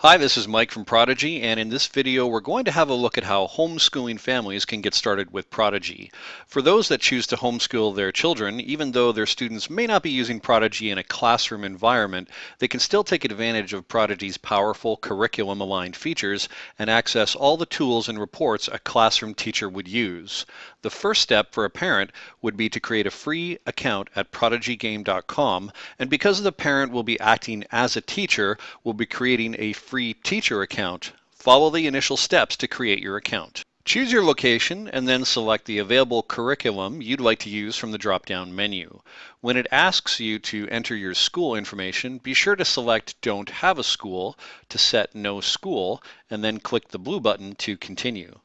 Hi, this is Mike from Prodigy, and in this video we're going to have a look at how homeschooling families can get started with Prodigy. For those that choose to homeschool their children, even though their students may not be using Prodigy in a classroom environment, they can still take advantage of Prodigy's powerful curriculum-aligned features and access all the tools and reports a classroom teacher would use. The first step for a parent would be to create a free account at prodigygame.com, and because the parent will be acting as a teacher, we'll be creating a free teacher account, follow the initial steps to create your account. Choose your location and then select the available curriculum you'd like to use from the drop-down menu. When it asks you to enter your school information, be sure to select Don't Have a School to set No School and then click the blue button to continue.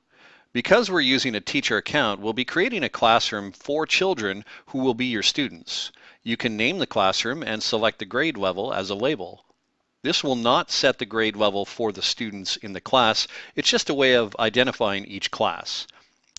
Because we're using a teacher account, we'll be creating a classroom for children who will be your students. You can name the classroom and select the grade level as a label. This will not set the grade level for the students in the class. It's just a way of identifying each class.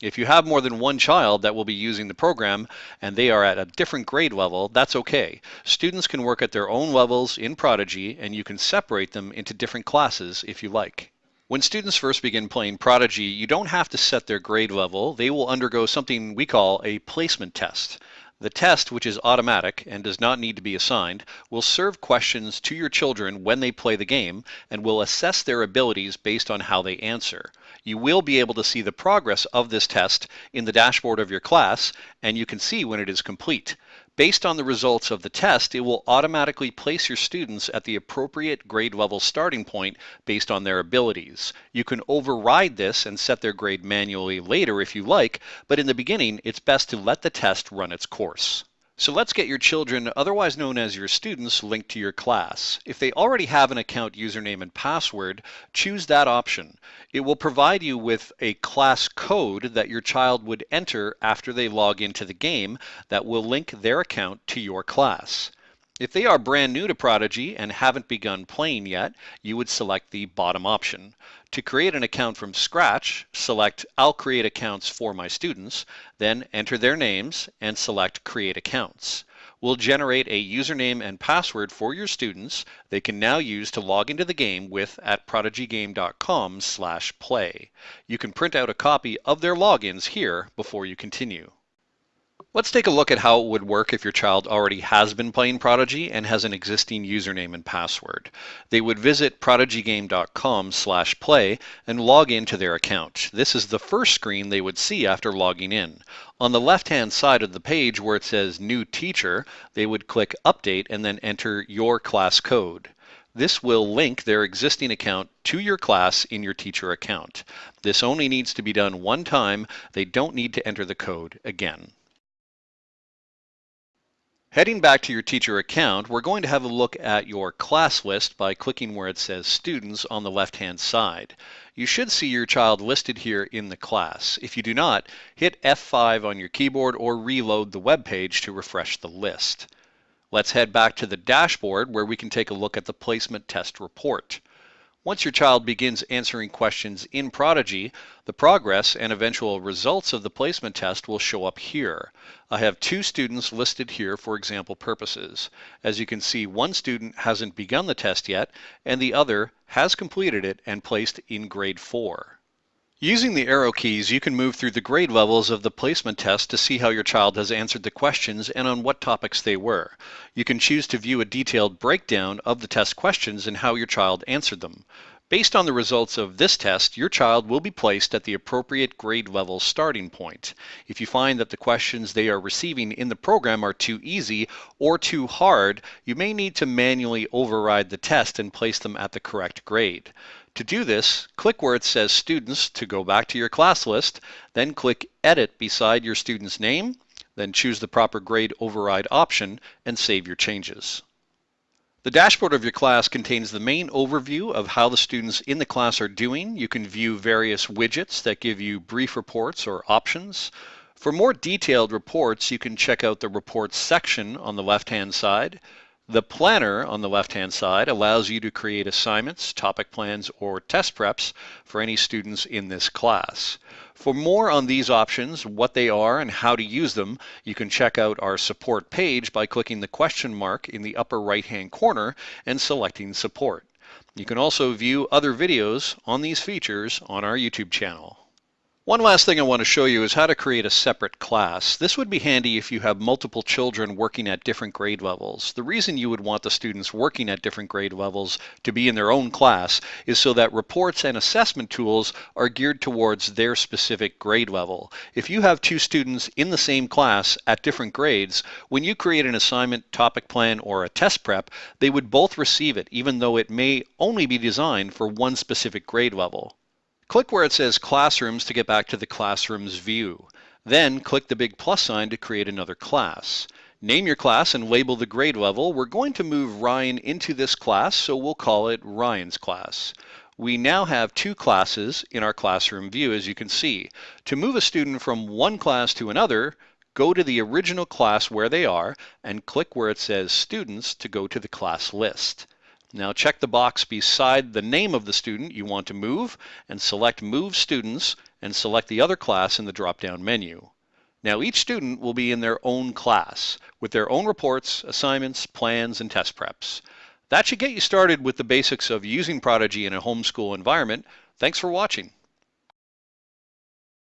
If you have more than one child that will be using the program and they are at a different grade level, that's okay. Students can work at their own levels in Prodigy and you can separate them into different classes if you like. When students first begin playing Prodigy, you don't have to set their grade level. They will undergo something we call a placement test. The test, which is automatic and does not need to be assigned, will serve questions to your children when they play the game and will assess their abilities based on how they answer. You will be able to see the progress of this test in the dashboard of your class and you can see when it is complete. Based on the results of the test, it will automatically place your students at the appropriate grade level starting point based on their abilities. You can override this and set their grade manually later if you like, but in the beginning, it's best to let the test run its course. So let's get your children, otherwise known as your students, linked to your class. If they already have an account username and password, choose that option. It will provide you with a class code that your child would enter after they log into the game that will link their account to your class. If they are brand new to Prodigy and haven't begun playing yet, you would select the bottom option. To create an account from scratch, select I'll create accounts for my students, then enter their names and select Create Accounts. We'll generate a username and password for your students they can now use to log into the game with at prodigygame.com slash play. You can print out a copy of their logins here before you continue. Let's take a look at how it would work if your child already has been playing Prodigy and has an existing username and password. They would visit prodigygame.com slash play and log into their account. This is the first screen they would see after logging in. On the left-hand side of the page where it says New Teacher, they would click Update and then enter your class code. This will link their existing account to your class in your teacher account. This only needs to be done one time. They don't need to enter the code again. Heading back to your teacher account, we're going to have a look at your class list by clicking where it says Students on the left-hand side. You should see your child listed here in the class. If you do not, hit F5 on your keyboard or reload the web page to refresh the list. Let's head back to the dashboard where we can take a look at the placement test report. Once your child begins answering questions in Prodigy, the progress and eventual results of the placement test will show up here. I have two students listed here for example purposes. As you can see, one student hasn't begun the test yet, and the other has completed it and placed in grade 4. Using the arrow keys, you can move through the grade levels of the placement test to see how your child has answered the questions and on what topics they were. You can choose to view a detailed breakdown of the test questions and how your child answered them. Based on the results of this test, your child will be placed at the appropriate grade level starting point. If you find that the questions they are receiving in the program are too easy or too hard, you may need to manually override the test and place them at the correct grade. To do this, click where it says Students to go back to your class list, then click Edit beside your student's name, then choose the proper grade override option and save your changes. The dashboard of your class contains the main overview of how the students in the class are doing. You can view various widgets that give you brief reports or options. For more detailed reports, you can check out the Reports section on the left-hand side. The planner on the left-hand side allows you to create assignments, topic plans, or test preps for any students in this class. For more on these options, what they are and how to use them, you can check out our support page by clicking the question mark in the upper right-hand corner and selecting support. You can also view other videos on these features on our YouTube channel. One last thing I want to show you is how to create a separate class. This would be handy if you have multiple children working at different grade levels. The reason you would want the students working at different grade levels to be in their own class is so that reports and assessment tools are geared towards their specific grade level. If you have two students in the same class at different grades, when you create an assignment, topic plan, or a test prep, they would both receive it even though it may only be designed for one specific grade level. Click where it says Classrooms to get back to the Classrooms view. Then click the big plus sign to create another class. Name your class and label the grade level. We're going to move Ryan into this class, so we'll call it Ryan's class. We now have two classes in our classroom view, as you can see. To move a student from one class to another, go to the original class where they are and click where it says Students to go to the class list. Now check the box beside the name of the student you want to move and select Move Students and select the other class in the drop-down menu. Now each student will be in their own class with their own reports, assignments, plans, and test preps. That should get you started with the basics of using Prodigy in a homeschool environment. Thanks for watching.